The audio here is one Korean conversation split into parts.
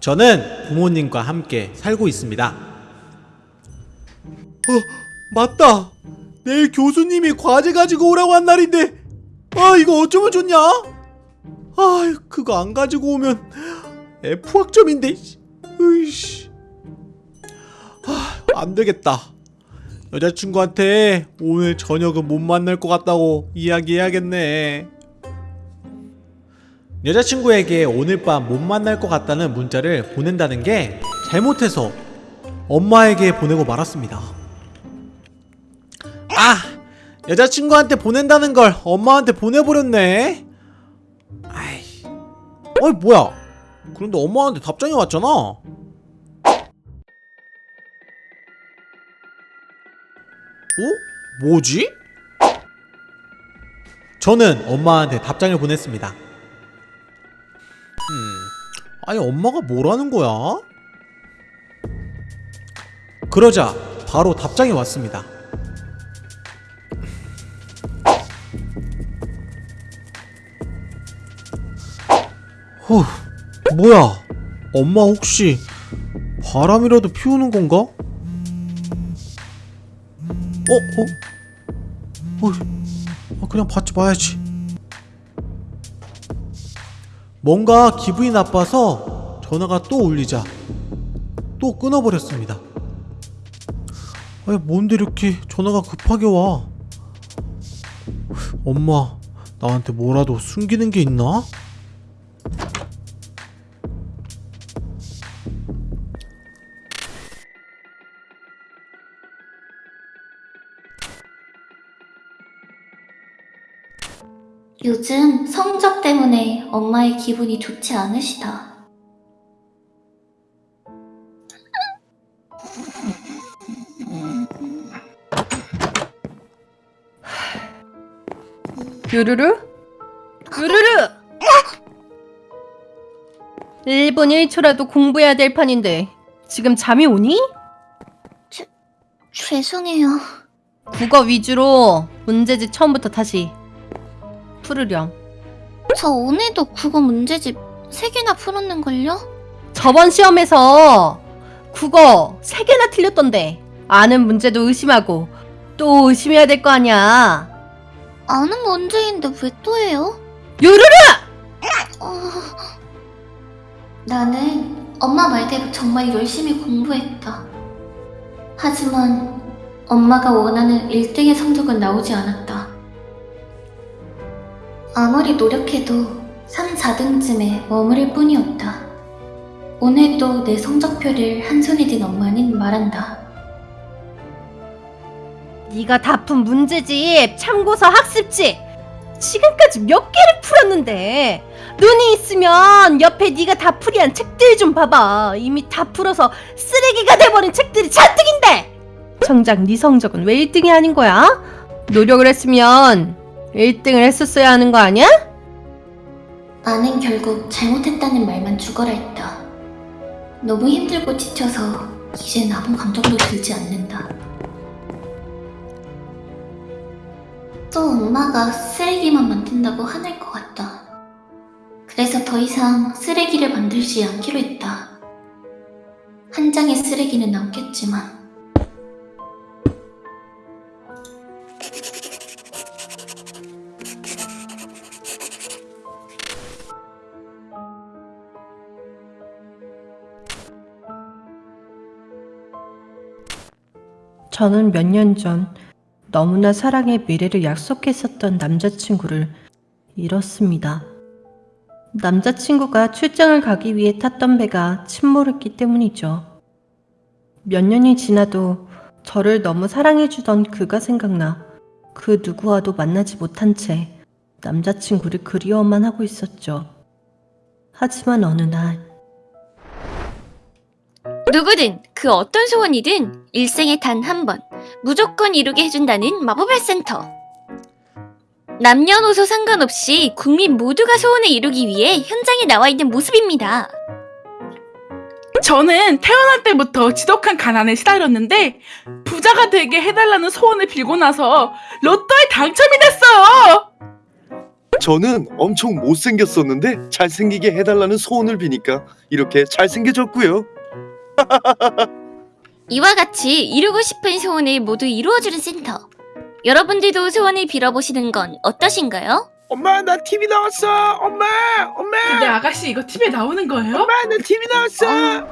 저는 부모님과 함께 살고 있습니다. 어, 맞다. 내일 교수님이 과제 가지고 오라고 한 날인데, 아, 이거 어쩌면 좋냐? 아, 그거 안 가지고 오면 F 학점인데, 으이씨. 아, 안 되겠다. 여자친구한테 오늘 저녁은 못 만날 것 같다고 이야기해야겠네. 여자친구에게 오늘 밤 못 만날 것 같다는 문자를 보낸다는 게 잘못해서 엄마에게 보내고 말았습니다. 아! 여자친구한테 보낸다는 걸 엄마한테 보내버렸네? 아이. 어이, 뭐야. 그런데 엄마한테 답장이 왔잖아. 어? 뭐지? 저는 엄마한테 답장을 보냈습니다. 음, 아니 엄마가 뭐라는 거야? 그러자 바로 답장이 왔습니다. 후, 뭐야? 엄마 혹시 바람이라도 피우는 건가? 어, 어? 어, 아, 그냥 받지 마야지. 뭔가 기분이 나빠서 전화가 또 울리자 또 끊어버렸습니다. 아니 뭔데 이렇게 전화가 급하게 와? 엄마 나한테 뭐라도 숨기는 게 있나? 요즘 성적 때문에 엄마의 기분이 좋지 않으시다. 유루루? 유루루! 1분 1초라도 공부해야 될 판인데 지금 잠이 오니? 죄송해요. 국어 위주로 문제집 처음부터 다시 풀으렴 저 오늘도 국어 문제집 3개나 풀었는걸요? 저번 시험에서 국어 3개나 틀렸던데 아는 문제도 의심하고 또 의심해야 될 거 아니야 아는 문제인데 왜 또 해요? 유루루! 어... 나는 엄마 말대로 정말 열심히 공부했다. 하지만 엄마가 원하는 1등의 성적은 나오지 않았다. 아무리 노력해도 3, 4등쯤에 머무를 뿐이었다. 오늘도 내 성적표를 한 손에 든 엄마는 말한다. 네가 다 푼 문제집, 참고서 학습지 지금까지 몇 개를 풀었는데 눈이 있으면 옆에 네가 다 풀이한 책들 좀 봐봐 이미 다 풀어서 쓰레기가 돼버린 책들이 잔뜩인데 정작 네 성적은 왜 1등이 아닌 거야? 노력을 했으면 1등을 했었어야 하는 거 아니야? 나는 결국 잘못했다는 말만 죽어라 했다. 너무 힘들고 지쳐서 이젠 아무 감정도 들지 않는다. 또 엄마가 쓰레기만 만든다고 화낼 것 같다. 그래서 더 이상 쓰레기를 만들지 않기로 했다. 한 장의 쓰레기는 남겠지만 저는 몇 년 전 너무나 사랑의 미래를 약속했었던 남자친구를 잃었습니다. 남자친구가 출장을 가기 위해 탔던 배가 침몰했기 때문이죠. 몇 년이 지나도 저를 너무 사랑해주던 그가 생각나 그 누구와도 만나지 못한 채 남자친구를 그리워만 하고 있었죠. 하지만 어느 날 누구든 그 어떤 소원이든 일생에 단 한 번 무조건 이루게 해준다는 마법의 센터. 남녀노소 상관없이 국민 모두가 소원을 이루기 위해 현장에 나와 있는 모습입니다. 저는 태어날 때부터 지독한 가난에 시달렸는데 부자가 되게 해달라는 소원을 빌고 나서 로또에 당첨이 됐어요. 저는 엄청 못생겼었는데 잘생기게 해달라는 소원을 비니까 이렇게 잘생겨졌고요. 이와 같이 이루고 싶은 소원을 모두 이루어주는 센터. 여러분들도 소원을 빌어보시는 건 어떠신가요? 엄마 나 TV 나왔어 엄마 엄마 근데 아가씨 이거 TV에 나오는 거예요? 엄마 나 TV 나왔어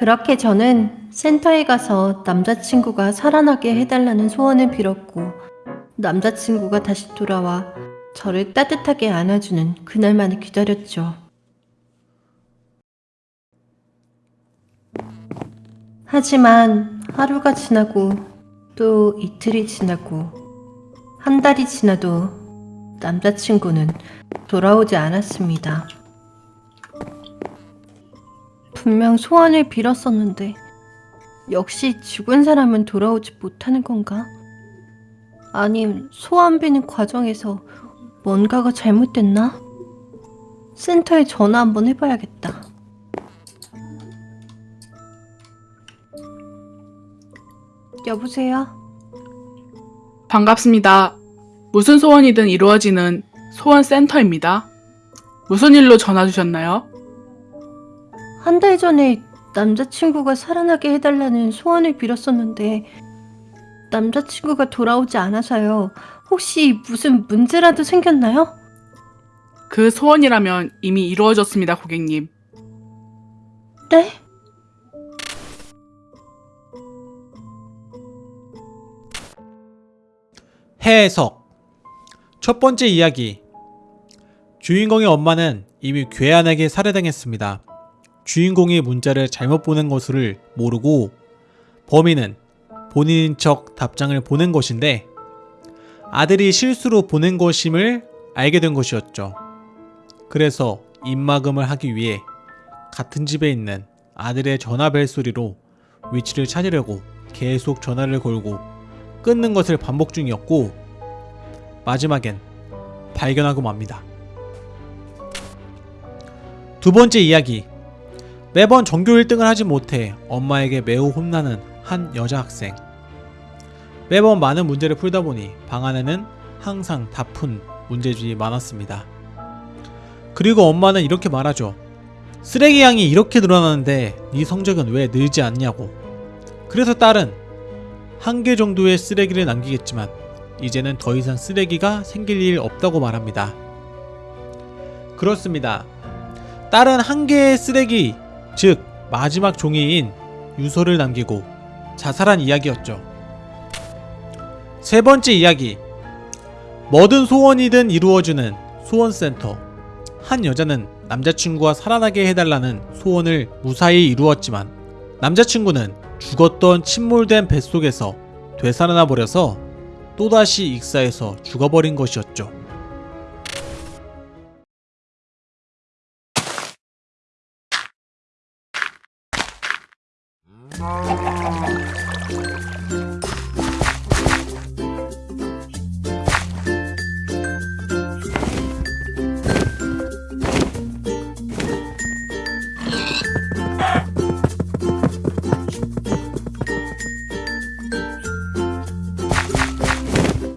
그렇게 저는 센터에 가서 남자친구가 살아나게 해달라는 소원을 빌었고 남자친구가 다시 돌아와 저를 따뜻하게 안아주는 그날만을 기다렸죠. 하지만 하루가 지나고 또 이틀이 지나고 한 달이 지나도 남자친구는 돌아오지 않았습니다. 분명 소원을 빌었었는데 역시 죽은 사람은 돌아오지 못하는 건가? 아님 소원 비는 과정에서 뭔가가 잘못됐나? 센터에 전화 한번 해봐야겠다. 여보세요? 반갑습니다. 무슨 소원이든 이루어지는 소원 센터입니다. 무슨 일로 전화 주셨나요? 한 달 전에 남자친구가 살아나게 해달라는 소원을 빌었었는데 남자친구가 돌아오지 않아서요. 혹시 무슨 문제라도 생겼나요? 그 소원이라면 이미 이루어졌습니다, 고객님. 네? 해석 첫 번째 이야기 주인공의 엄마는 이미 괴한에게 살해당했습니다. 주인공이 문자를 잘못 보낸 것을 모르고 범인은 본인인 척 답장을 보낸 것인데 아들이 실수로 보낸 것임을 알게 된 것이었죠. 그래서 입막음을 하기 위해 같은 집에 있는 아들의 전화 벨 소리로 위치를 찾으려고 계속 전화를 걸고 끊는 것을 반복 중이었고 마지막엔 발견하고 맙니다. 두 번째 이야기 매번 전교 1등을 하지 못해 엄마에게 매우 혼나는 한 여자 학생 매번 많은 문제를 풀다 보니 방 안에는 항상 다 푼 문제집이 많았습니다. 그리고 엄마는 이렇게 말하죠. 쓰레기 양이 이렇게 늘어나는데 네 성적은 왜 늘지 않냐고. 그래서 딸은 한 개 정도의 쓰레기를 남기겠지만 이제는 더 이상 쓰레기가 생길 일 없다고 말합니다. 그렇습니다. 딸은 한 개의 쓰레기, 즉 마지막 종이인 유서를 남기고 자살한 이야기였죠. 세 번째 이야기. 뭐든 소원이든 이루어주는 소원센터. 한 여자는 남자친구가 살아나게 해달라는 소원을 무사히 이루었지만 남자친구는 죽었던 침몰된 뱃속에서 되살아나 버려서 또다시 익사해서 죽어버린 것이었죠. Oh.